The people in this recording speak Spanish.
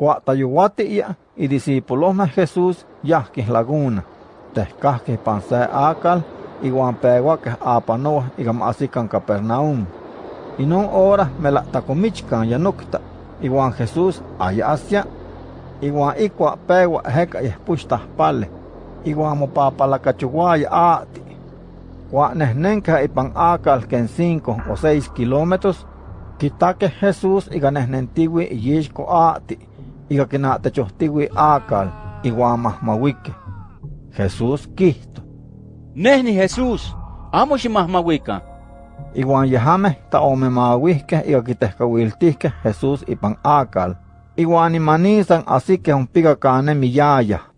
Cuatayuati iya y discípulos de Jesús yahquis laguna. Tehcahquis pan se acal, iguan peguaques apanoa y gamasican Capernaum. Y non hora me la tacomichcan yanukta, iguan Jesús aya asia, iguan ikua pegua heca y pale, iguan mopapalacachuguaya ati. Guanehnenca ipan acal que en cinco o seis kilómetros, quitaque Jesús y ganehnentiwi y yishko ati, y gaquinatechohtiwi acal, iguan mahmawique. Jesús quisto. Nehni Jesús, amo ximahmawika. Iguan yahame ta omemawihke y gaquitehkawiltihke Jesús ipan acal. Iguan imanisan así que un piga cane miyaya.